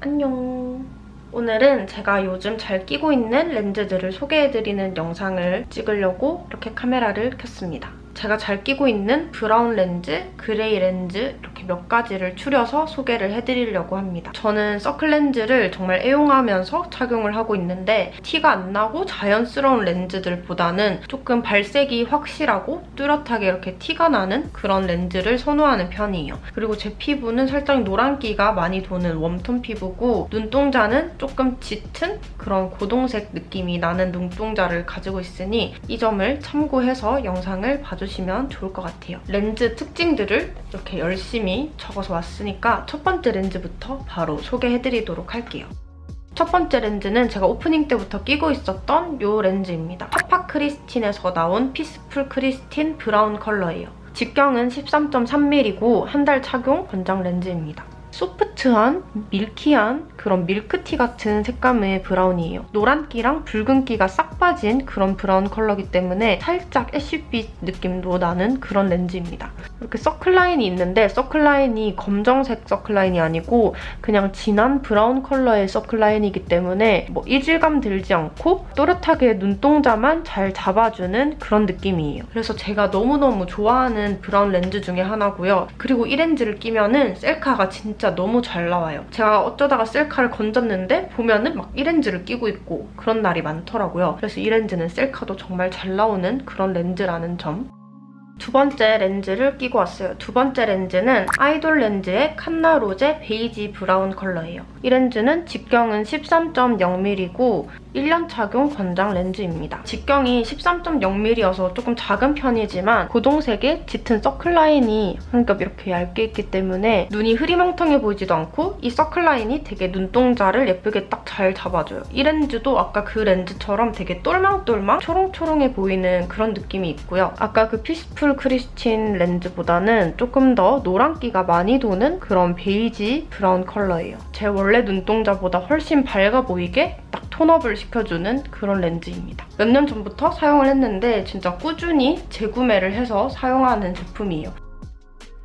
안녕. 오늘은 제가 요즘 잘 끼고 있는 렌즈들을 소개해드리는 영상을 찍으려고 이렇게 카메라를 켰습니다. 제가 잘 끼고 있는 brown 렌즈, gray 렌즈 이렇게 몇 가지를 추려서 소개를 해드리려고 합니다. 저는 서클 렌즈를 정말 애용하면서 착용을 하고 있는데 티가 안 나고 자연스러운 렌즈들보다는 조금 발색이 확실하고 뚜렷하게 이렇게 티가 나는 그런 렌즈를 선호하는 편이에요. 그리고 제 피부는 살짝 노란기가 많이 도는 warm tone 피부고 눈동자는 조금 짙은 그런 고동색 느낌이 나는 눈동자를 가지고 있으니 이 점을 참고해서 영상을 봐주세 요. 봐주시면 좋을 것 같아요. 렌즈 특징들을 이렇게 열심히 적어서 왔으니까 첫 번째 렌즈부터 바로 소개해드리도록 할게요. 첫 번째 렌즈는 제가 오프닝 때부터 끼고 있었던 이 렌즈입니다. 하파 크리스틴에서 나온 피스풀 크리스틴 brown 컬러예요. 직경은 13.3mm고 한 달 착용 권장 렌즈입니다. 소프트한, milky한 그런 밀크티 같은 색감의 brown이에요. 노란기랑 붉은기가 싹 빠진 그런 brown 컬러기 때문에 살짝 ash빛 느낌도 나는 그런 렌즈입니다. 이렇게 서클라인이 있는데 서클라인이 검정색 서클라인이 아니고 그냥 진한 brown 컬러의 circle line이기 때문에 뭐 이질감 들지 않고 또렷하게 눈동자만 잘 잡아주는 그런 느낌이에요. 그래서 제가 너무너무 좋아하는 brown 렌즈 중에 하나고요. 그리고 이 렌즈를 끼면 은 셀카가 진짜 너무 잘 나와요. 제가 어쩌다가 셀카를 건졌는데 보면은 막이 렌즈를 끼고 있고 그런 날이 많더라고요. 그래서 이 렌즈는 셀카도 정말 잘 나오는 그런 렌즈라는 점. 두 번째 렌즈를 끼고 왔어요. 두 번째 렌즈는 아이돌 렌즈의 칸나 로제 베이지 brown 컬러예요. 이 렌즈는 직경은 13.0mm고 1년 착용 권장 렌즈입니다. 직경이 13.0mm여서 조금 작은 편이지만 고동색의 짙은 circle line이 한겹 이렇게 얇게 있기 때문에 눈이 흐리멍텅해 보이지도 않고 이 circle line이 되게 눈동자를 예쁘게 딱 잘 잡아줘요. 이 렌즈도 아까 그 렌즈처럼 되게 똘망똘망 초롱초롱해 보이는 그런 느낌이 있고요. 아까 그 피스풀 크리스틴 렌즈보다는 조금 더 노란기가 많이 도는 그런 베이지 brown 컬러예요. 제 원래 눈동자보다 훨씬 밝아 보이게 딱 tone up을 시켜주는 그런 렌즈입니다. 몇 년 전부터 사용을 했는데 진짜 꾸준히 재구매를 해서 사용하는 제품이에요.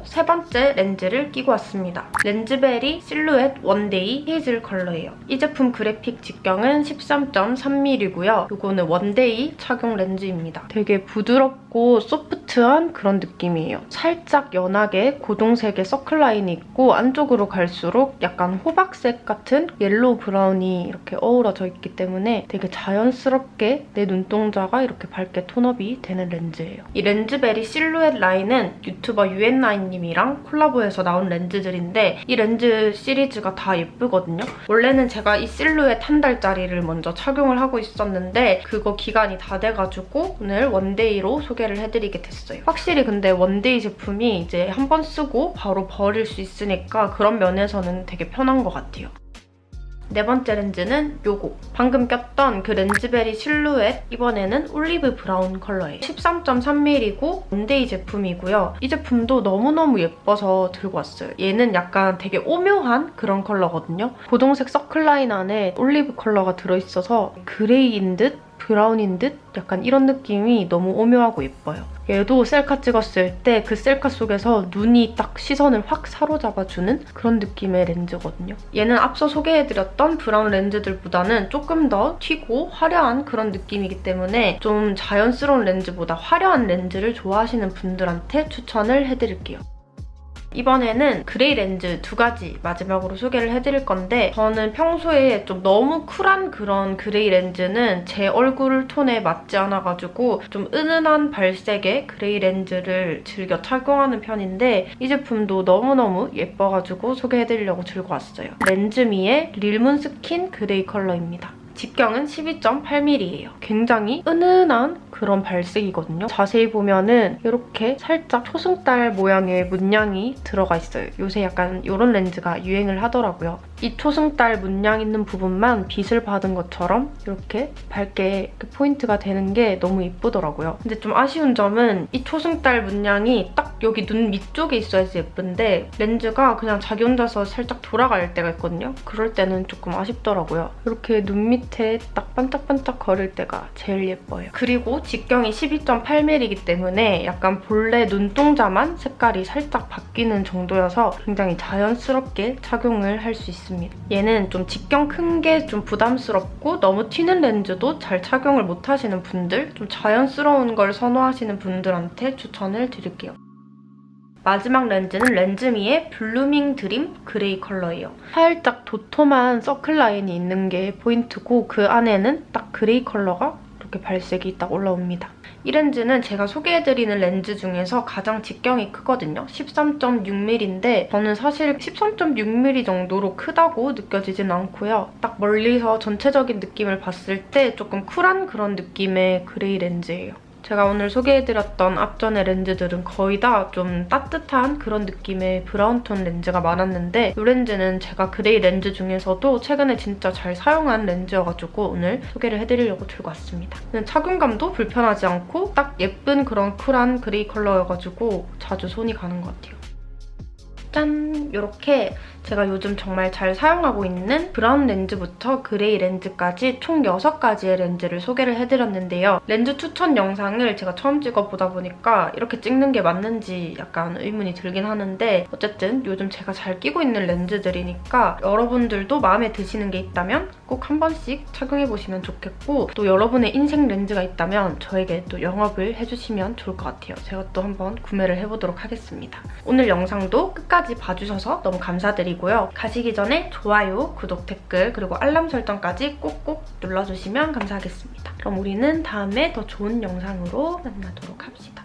세 번째 렌즈를 끼고 왔습니다. 렌즈베리 실루엣 one day hazel 컬러예요. 이 제품 그래픽 직경은 13.3mm고요. 이거는 one day 착용 렌즈입니다. 되게 부드럽고 소프트한 그런 느낌이에요. 살짝 연하게 고동색의 circle line이 있고 안쪽으로 갈수록 약간 호박색 같은 yellow brown이 이렇게 어우러져 있기 때문에 되게 자연스럽게 내 눈동자가 이렇게 밝게 tone up이 되는 렌즈예요. 이 렌즈베리 실루엣 라인은 유튜버 유엔나인 님이랑 콜라보해서 나온 렌즈들인데 이 렌즈 시리즈가 다 예쁘거든요. 원래는 제가 이 실루엣 한 달짜리를 먼저 착용을 하고 있었는데 그거 기간이 다 돼가지고 오늘 one day로 소개를 해드리게 됐어요. 확실히 근데 one day 제품이 이제 한 번 쓰고 바로 버릴 수 있으니까 그런 면에서는 되게 편한 것 같아요. 네 번째 렌즈는 요거. 방금 꼈던 그 렌즈베리 실루엣 이번에는 올리브 brown 컬러예요. 13.3mm고 one day 제품이고요. 이 제품도 너무너무 예뻐서 들고 왔어요. 얘는 약간 되게 오묘한 그런 컬러거든요. 고동색 circle line 안에 올리브 컬러가 들어있어서 gray인 듯 brown인 듯 약간 이런 느낌이 너무 오묘하고 예뻐요. 얘도 셀카 찍었을 때 그 셀카 속에서 눈이 딱 시선을 확 사로잡아주는 그런 느낌의 렌즈거든요. 얘는 앞서 소개해드렸던 brown 렌즈들보다는 조금 더 튀고 화려한 그런 느낌이기 때문에 좀 자연스러운 렌즈보다 화려한 렌즈를 좋아하시는 분들한테 추천을 해드릴게요. 이번에는 gray 렌즈 두 가지 마지막으로 소개를 해드릴 건데 저는 평소에 좀 너무 쿨한 그런 gray 렌즈는 제 얼굴 톤에 맞지 않아가지고 좀 은은한 발색의 gray 렌즈를 즐겨 착용하는 편인데 이 제품도 너무너무 예뻐가지고 소개해드리려고 들고 왔어요. 렌즈미의 릴문 스킨 그레이 컬러입니다. 직경은 12.8mm예요. 굉장히 은은한 그런 발색이거든요. 자세히 보면은 이렇게 살짝 초승달 모양의 문양이 들어가 있어요. 요새 약간 이런 렌즈가 유행을 하더라고요. 이 초승달 문양 있는 부분만 빛을 받은 것처럼 이렇게 밝게 이렇게 포인트가 되는 게 너무 예쁘더라고요. 근데 좀 아쉬운 점은 이 초승달 문양이 딱 여기 눈 밑쪽에 있어야지 예쁜데 렌즈가 그냥 자기 혼자서 살짝 돌아갈 때가 있거든요. 그럴 때는 조금 아쉽더라고요. 이렇게 눈밑 에 딱 반짝반짝 거릴 때가 제일 예뻐요. 그리고 직경이 12.8mm이기 때문에 약간 본래 눈동자만 색깔이 살짝 바뀌는 정도여서 굉장히 자연스럽게 착용을 할 수. 있습니다. 얘는 좀 직경 큰 게 좀 부담스럽고 너무 튀는 렌즈도 잘 착용을 못하시는 분들, 좀 자연스러운 걸 선호하시는 분들한테 추천을 드릴게요. 마지막 렌즈는 렌즈미의 블루밍 드림 그레이 컬러예요. 살짝 도톰한 서클 라인이 있는 게 포인트고 그 안에는 딱 그레이 컬러가 이렇게 발색이 딱 올라옵니다. 이 렌즈는 제가 소개해드리는 렌즈 중에서 가장 직경이 크거든요. 13.6mm인데 저는 사실 13.6mm 정도로 크다고 느껴지진 않고요. 딱 멀리서 전체적인 느낌을 봤을 때 조금 쿨한 그런 느낌의 그레이 렌즈예요. 제가 오늘 소개해드렸던 앞전의 렌즈들은 거의 다 좀 따뜻한 그런 느낌의 브라운톤 렌즈가 많았는데 이 렌즈는 제가 그레이 렌즈 중에서도 최근에 진짜 잘 사용한 렌즈여가지고 오늘 소개를 해드리려고 들고 왔습니다. 착용감도 불편하지 않고 딱 예쁜 그런 쿨한 그레이 컬러여가지고 자주 손이 가는 것 같아요. 짠! 이렇게 제가 요즘 정말 잘 사용하고 있는 브라운 렌즈부터 그레이 렌즈까지 총 6가지의 렌즈를 소개를 해드렸는데요. 렌즈 추천 영상을 제가 처음 찍어보다 보니까 이렇게 찍는 게 맞는지 약간 의문이 들긴 하는데 어쨌든 요즘 제가 잘 끼고 있는 렌즈들이니까 여러분들도 마음에 드시는 게 있다면 꼭 한 번씩 착용해보시면 좋겠고 또 여러분의 인생 렌즈가 있다면 저에게 또 영업을 해주시면 좋을 것 같아요. 제가 또 한번 구매를 해보도록 하겠습니다. 오늘 영상도 끝까지 봐주셔서 너무 감사 드리고요. 가시기 전에 좋아요, 구독, 댓글 그리고 알람 설정까지 꼭꼭 눌러주시면 감사하겠습니다. 그럼 우리는 다음에 더 좋은 영상으로 만나도록 합시다.